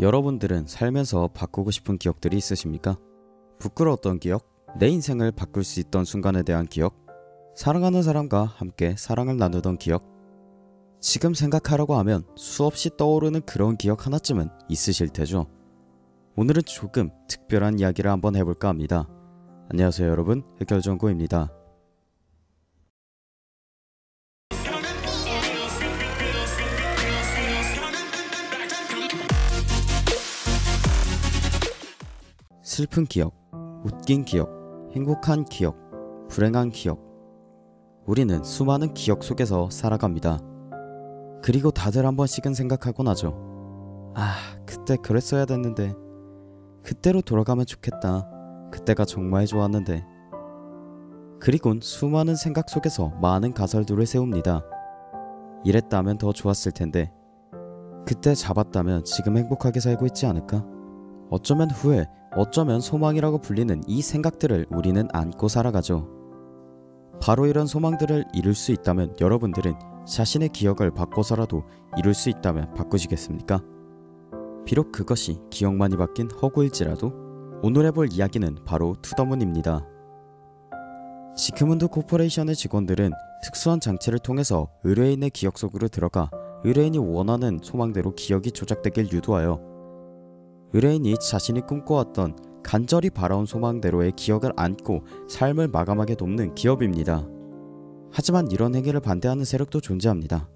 여러분들은 살면서 바꾸고 싶은 기억들이 있으십니까? 부끄러웠던 기억? 내 인생을 바꿀 수 있던 순간에 대한 기억? 사랑하는 사람과 함께 사랑을 나누던 기억? 지금 생각하라고 하면 수없이 떠오르는 그런 기억 하나쯤은 있으실 테죠. 오늘은 조금 특별한 이야기를 한번 해볼까 합니다. 안녕하세요 여러분 흑결정구입니다. 슬픈 기억, 웃긴 기억, 행복한 기억, 불행한 기억. 우리는 수많은 기억 속에서 살아갑니다. 그리고 다들 한 번씩은 생각하곤 하죠. 아, 그때 그랬어야 됐는데. 그때로 돌아가면 좋겠다. 그때가 정말 좋았는데. 그리곤 수많은 생각 속에서 많은 가설들을 세웁니다. 이랬다면 더 좋았을 텐데. 그때 잡았다면 지금 행복하게 살고 있지 않을까? 어쩌면 후회, 어쩌면 소망이라고 불리는 이 생각들을 우리는 안고 살아가죠. 바로 이런 소망들을 이룰 수 있다면 여러분들은 자신의 기억을 바꿔서라도 이룰 수 있다면 바꾸시겠습니까? 비록 그것이 기억만이 바뀐 허구일지라도 오늘 해볼 이야기는 바로 To the Moon입니다. Sigmund Corporation의 직원들은 특수한 장치를 통해서 의뢰인의 기억 속으로 들어가 의뢰인이 원하는 소망대로 기억이 조작되길 유도하여 의뢰인이 자신이 꿈꿔왔던 간절히 바라온 소망대로의 기억을 안고 삶을 마감하게 돕는 기업입니다. 하지만 이런 행위를 반대하는 세력도 존재합니다.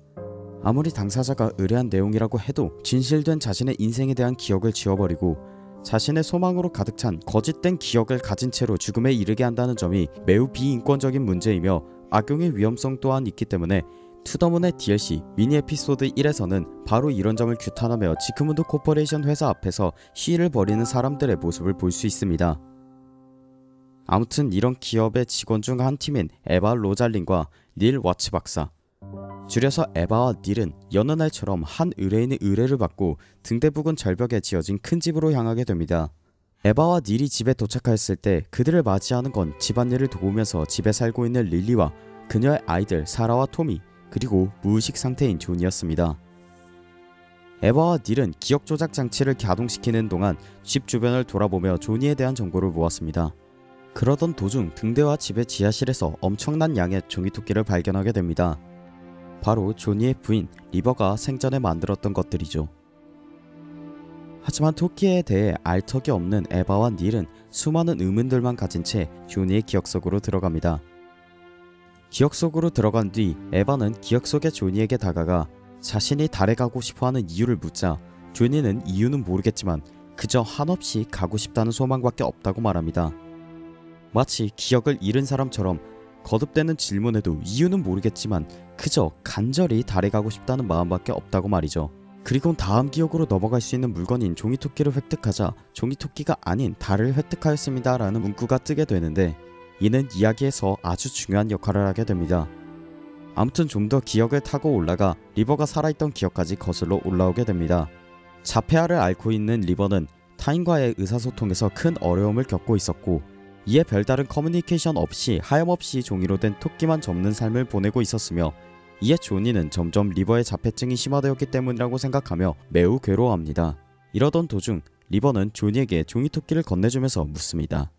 아무리 당사자가 의뢰한 내용이라고 해도 진실된 자신의 인생에 대한 기억을 지워버리고 자신의 소망으로 가득 찬 거짓된 기억을 가진 채로 죽음에 이르게 한다는 점이 매우 비인권적인 문제이며 악용의 위험성 또한 있기 때문에 To the Moon의 DLC 미니 에피소드 1에서는 바로 이런 점을 규탄하며 Sigmund Corporation 회사 앞에서 시위를 벌이는 사람들의 모습을 볼 수 있습니다. 아무튼 이런 기업의 직원 중 한 팀인 에바 로잘린과 닐 와츠 박사 줄여서 에바와 닐은 여느 날처럼 한 의뢰인의 의뢰를 받고 등대 부근 절벽에 지어진 큰 집으로 향하게 됩니다. 에바와 닐이 집에 도착하였을 때 그들을 맞이하는 건 집안일을 도우면서 집에 살고 있는 릴리와 그녀의 아이들 사라와 토미 그리고 무의식 상태인 존이었습니다. 에바와 닐은 기억 조작 장치를 가동시키는 동안 집 주변을 돌아보며 조니에 대한 정보를 모았습니다. 그러던 도중 등대와 집의 지하실에서 엄청난 양의 종이토끼를 발견하게 됩니다. 바로 조니의 부인 리버가 생전에 만들었던 것들이죠. 하지만 토끼에 대해 알 턱이 없는 에바와 닐은 수많은 의문들만 가진 채 조니의 기억 속으로 들어갑니다. 기억 속으로 들어간 뒤 에바는 기억 속의 조니에게 다가가 자신이 달에 가고 싶어하는 이유를 묻자 조니는 이유는 모르겠지만 그저 한없이 가고 싶다는 소망밖에 없다고 말합니다. 마치 기억을 잃은 사람처럼 거듭되는 질문에도 이유는 모르겠지만 그저 간절히 달에 가고 싶다는 마음밖에 없다고 말이죠. 그리고 다음 기억으로 넘어갈 수 있는 물건인 종이토끼를 획득하자 종이토끼가 아닌 달을 획득하였습니다 라는 문구가 뜨게 되는데 이는 이야기에서 아주 중요한 역할을 하게 됩니다. 아무튼 좀 더 기억을 타고 올라가 리버가 살아있던 기억까지 거슬러 올라오게 됩니다. 자폐아를 앓고 있는 리버는 타인과의 의사소통에서 큰 어려움을 겪고 있었고 이에 별다른 커뮤니케이션 없이 하염없이 종이로 된 토끼만 접는 삶을 보내고 있었으며 이에 조니는 점점 리버의 자폐증이 심화되었기 때문이라고 생각하며 매우 괴로워합니다. 이러던 도중 리버는 조니에게 종이토끼를 건네주면서 묻습니다.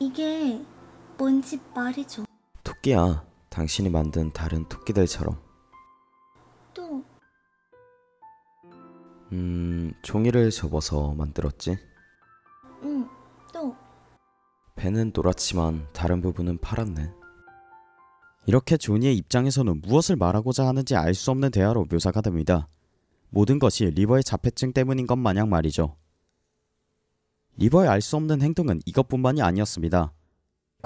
이게 뭔지 말해줘. 토끼야, 당신이 만든 다른 토끼들처럼 또 음... 종이를 접어서 만들었지? 응, 또 배는 노랗지만 다른 부분은 파랗네. 이렇게 조니의 입장에서는 무엇을 말하고자 하는지 알 수 없는 대화로 묘사가 됩니다. 모든 것이 리버의 자폐증 때문인 것 마냥 말이죠. 리버의 알 수 없는 행동은 이것뿐만이 아니었습니다.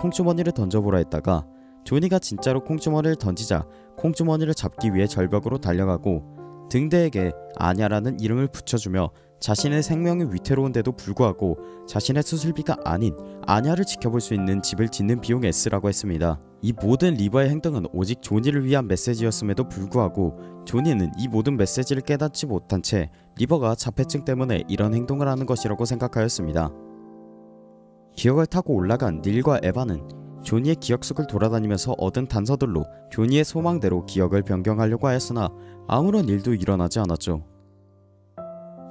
콩주머니를 던져보라 했다가 조니가 진짜로 콩주머니를 던지자 콩주머니를 잡기 위해 절벽으로 달려가고 등대에게 아냐라는 이름을 붙여주며 자신의 생명이 위태로운데도 불구하고 자신의 수술비가 아닌 아냐를 지켜볼 수 있는 집을 짓는 비용에 쓰라고 했습니다. 이 모든 리버의 행동은 오직 조니를 위한 메시지였음에도 불구하고 조니는 이 모든 메시지를 깨닫지 못한 채 리버가 자폐증 때문에 이런 행동을 하는 것이라고 생각하였습니다. 기억을 타고 올라간 닐과 에바는 조니의 기억 속을 돌아다니면서 얻은 단서들로 조니의 소망대로 기억을 변경하려고 하였으나 아무런 일도 일어나지 않았죠.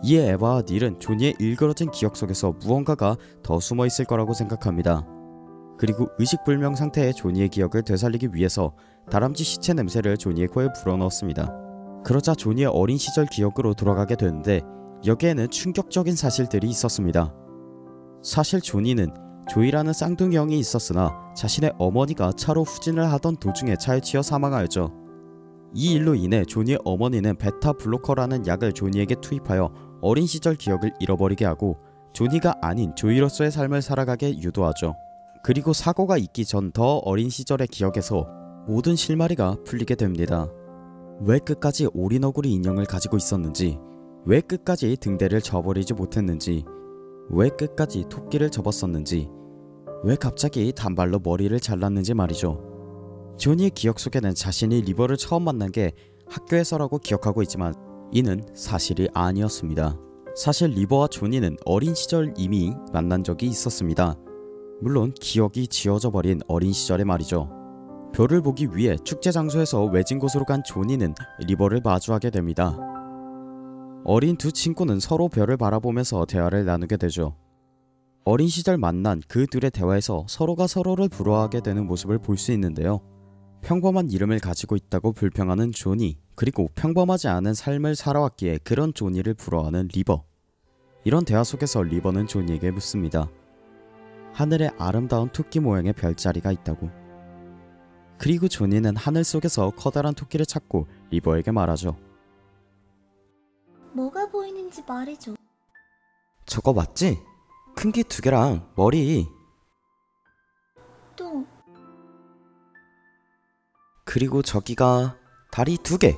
이에 에바와 닐은 조니의 일그러진 기억 속에서 무언가가 더 숨어 있을 거라고 생각합니다. 그리고 의식불명 상태의 조니의 기억을 되살리기 위해서 다람쥐 시체 냄새를 조니의 코에 불어넣었습니다. 그러자 조니의 어린 시절 기억으로 돌아가게 되는데 여기에는 충격적인 사실들이 있었습니다. 사실 조니는 조이라는 쌍둥이 형이 있었으나 자신의 어머니가 차로 후진을 하던 도중에 차에 치여 사망하였죠. 이 일로 인해 조니의 어머니는 베타 블로커라는 약을 조니에게 투입하여 어린 시절 기억을 잃어버리게 하고 조니가 아닌 조이로서의 삶을 살아가게 유도하죠. 그리고 사고가 있기 전 더 어린 시절의 기억에서 모든 실마리가 풀리게 됩니다. 왜 끝까지 오리너구리 인형을 가지고 있었는지, 왜 끝까지 등대를 저버리지 못했는지, 왜 끝까지 토끼를 접었었는지, 왜 갑자기 단발로 머리를 잘랐는지 말이죠. 조니의 기억 속에는 자신이 리버를 처음 만난 게 학교에서라고 기억하고 있지만 이는 사실이 아니었습니다. 사실 리버와 조니는 어린 시절 이미 만난 적이 있었습니다. 물론 기억이 지워져 버린 어린 시절의 말이죠. 별을 보기 위해 축제 장소에서 외진 곳으로 간 조니는 리버를 마주하게 됩니다. 어린 두 친구는 서로 별을 바라보면서 대화를 나누게 되죠. 어린 시절 만난 그 둘의 대화에서 서로가 서로를 부러워하게 되는 모습을 볼 수 있는데요. 평범한 이름을 가지고 있다고 불평하는 조니, 그리고 평범하지 않은 삶을 살아왔기에 그런 조니를 부러워하는 리버. 이런 대화 속에서 리버는 조니에게 묻습니다. 하늘에 아름다운 토끼 모양의 별자리가 있다고. 그리고 조니는 하늘 속에서 커다란 토끼를 찾고 리버에게 말하죠. 뭐가 보이는지 말해줘. 저거 맞지? 큰 귀 두 개랑 머리. 또, 그리고 저기가 다리 두 개.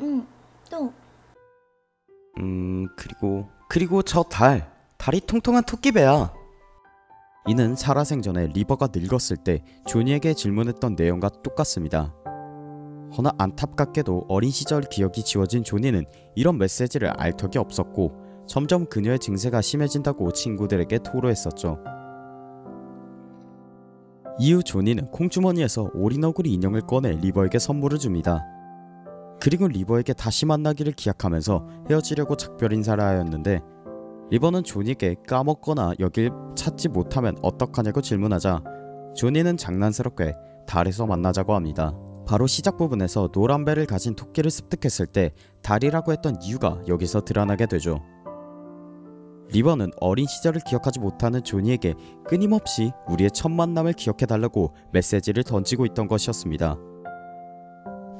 응, 또, 음 그리고 그리고 저 달 다리 통통한 토끼배야. 이는 살아생전에 리버가 늙었을 때 조니에게 질문했던 내용과 똑같습니다. 허나 안타깝게도 어린 시절 기억이 지워진 조니는 이런 메시지를 알 턱이 없었고 점점 그녀의 증세가 심해진다고 친구들에게 토로했었죠. 이후 조니는 콩주머니에서 오리너구리 인형을 꺼내 리버에게 선물을 줍니다. 그리고 리버에게 다시 만나기를 기약하면서 헤어지려고 작별 인사를 하였는데 리버는 조니에게 까먹거나 여길 찾지 못하면 어떡하냐고 질문하자 조니는 장난스럽게 달에서 만나자고 합니다. 바로 시작 부분에서 노란 배를 가진 토끼를 습득했을 때 달이라고 했던 이유가 여기서 드러나게 되죠. 리버는 어린 시절을 기억하지 못하는 조니에게 끊임없이 우리의 첫 만남을 기억해달라고 메시지를 던지고 있던 것이었습니다.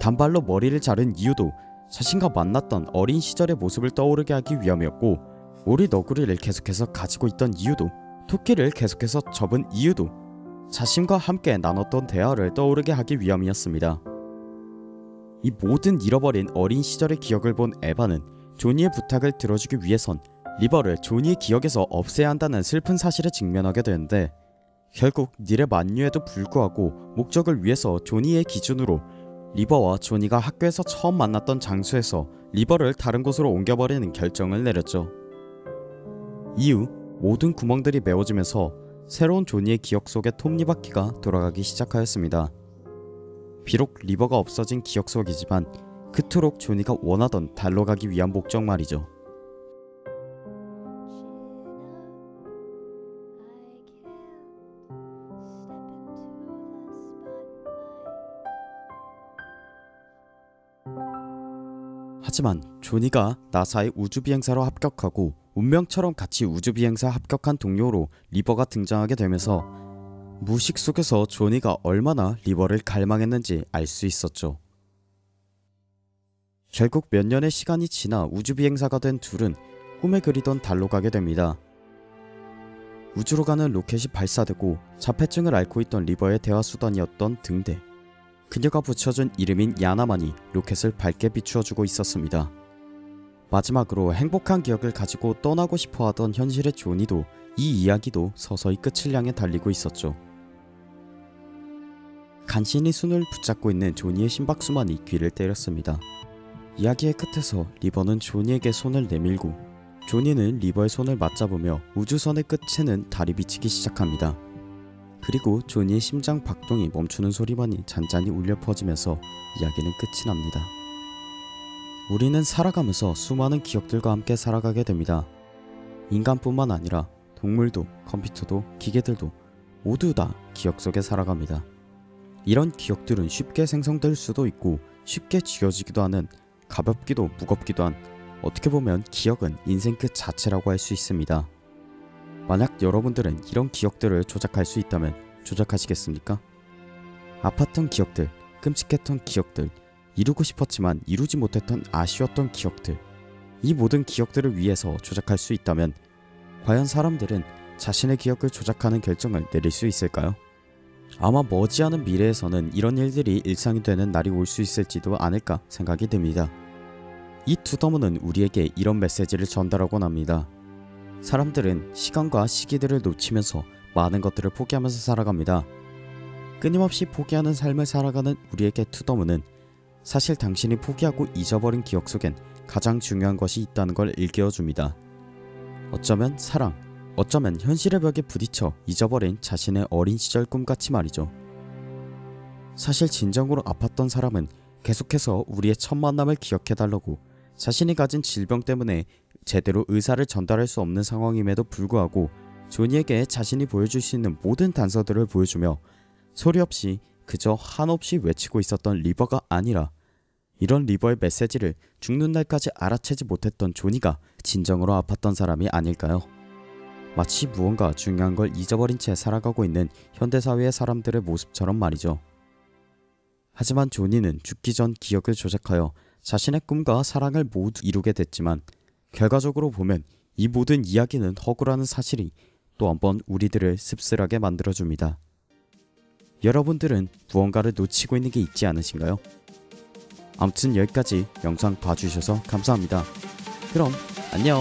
단발로 머리를 자른 이유도 자신과 만났던 어린 시절의 모습을 떠오르게 하기 위함이었고 오리 너구리를 계속해서 가지고 있던 이유도 토끼를 계속해서 접은 이유도 자신과 함께 나눴던 대화를 떠오르게 하기 위함이었습니다. 이 모든 잃어버린 어린 시절의 기억을 본 에바는 조니의 부탁을 들어주기 위해선 리버를 조니의 기억에서 없애야 한다는 슬픈 사실에 직면하게 되는데 결국 닐의 만류에도 불구하고 목적을 위해서 조니의 기준으로 리버와 조니가 학교에서 처음 만났던 장소에서 리버를 다른 곳으로 옮겨버리는 결정을 내렸죠. 이후 모든 구멍들이 메워지면서 새로운 조니의 기억 속에 톱니바퀴가 돌아가기 시작하였습니다. 비록 리버가 없어진 기억 속이지만 그토록 조니가 원하던 달로 가기 위한 목적 말이죠. 하지만 조니가 나사의 우주비행사로 합격하고 운명처럼 같이 우주비행사 합격한 동료로 리버가 등장하게 되면서 무의식 속에서 조니가 얼마나 리버를 갈망했는지 알 수 있었죠. 결국 몇 년의 시간이 지나 우주비행사가 된 둘은 꿈에 그리던 달로 가게 됩니다. 우주로 가는 로켓이 발사되고 자폐증을 앓고 있던 리버의 대화 수단이었던 등대. 그녀가 붙여준 이름인 야나만이 로켓을 밝게 비추어주고 있었습니다. 마지막으로 행복한 기억을 가지고 떠나고 싶어 하던 현실의 조니도 이 이야기도 서서히 끝을 향해 달리고 있었죠. 간신히 손을 붙잡고 있는 조니의 심박수만이 귀를 때렸습니다. 이야기의 끝에서 리버는 조니에게 손을 내밀고 조니는 리버의 손을 맞잡으며 우주선의 끝에는 달이 비치기 시작합니다. 그리고 조니의 심장 박동이 멈추는 소리만이 잔잔히 울려 퍼지면서 이야기는 끝이 납니다. 우리는 살아가면서 수많은 기억들과 함께 살아가게 됩니다. 인간뿐만 아니라 동물도 컴퓨터도 기계들도 모두 다 기억 속에 살아갑니다. 이런 기억들은 쉽게 생성될 수도 있고 쉽게 지워지기도 하는 가볍기도 무겁기도 한 어떻게 보면 기억은 인생 그 자체라고 할 수 있습니다. 만약 여러분들은 이런 기억들을 조작할 수 있다면 조작하시겠습니까? 아팠던 기억들, 끔찍했던 기억들, 이루고 싶었지만 이루지 못했던 아쉬웠던 기억들, 이 모든 기억들을 위해서 조작할 수 있다면 과연 사람들은 자신의 기억을 조작하는 결정을 내릴 수 있을까요? 아마 머지않은 미래에서는 이런 일들이 일상이 되는 날이 올 수 있을지도 않을까 생각이 듭니다. 이 투더문은 우리에게 이런 메시지를 전달하곤 합니다. 사람들은 시간과 시기들을 놓치면서 많은 것들을 포기하면서 살아갑니다. 끊임없이 포기하는 삶을 살아가는 우리에게 투더문은 사실 당신이 포기하고 잊어버린 기억 속엔 가장 중요한 것이 있다는 걸 일깨워줍니다. 어쩌면 사랑, 어쩌면 현실의 벽에 부딪혀 잊어버린 자신의 어린 시절 꿈같이 말이죠. 사실 진정으로 아팠던 사람은 계속해서 우리의 첫 만남을 기억해달라고 자신이 가진 질병 때문에 제대로 의사를 전달할 수 없는 상황임에도 불구하고 조니에게 자신이 보여줄 수 있는 모든 단서들을 보여주며 소리 없이 그저 한없이 외치고 있었던 리버가 아니라 이런 리버의 메시지를 죽는 날까지 알아채지 못했던 조니가 진정으로 아팠던 사람이 아닐까요? 마치 무언가 중요한 걸 잊어버린 채 살아가고 있는 현대사회의 사람들의 모습처럼 말이죠. 하지만 조니는 죽기 전 기억을 조작하여 자신의 꿈과 사랑을 모두 이루게 됐지만 결과적으로 보면 이 모든 이야기는 허구라는 사실이 또 한 번 우리들을 씁쓸하게 만들어줍니다. 여러분들은 무언가를 놓치고 있는 게 있지 않으신가요? 아무튼 여기까지 영상 봐주셔서 감사합니다. 그럼 안녕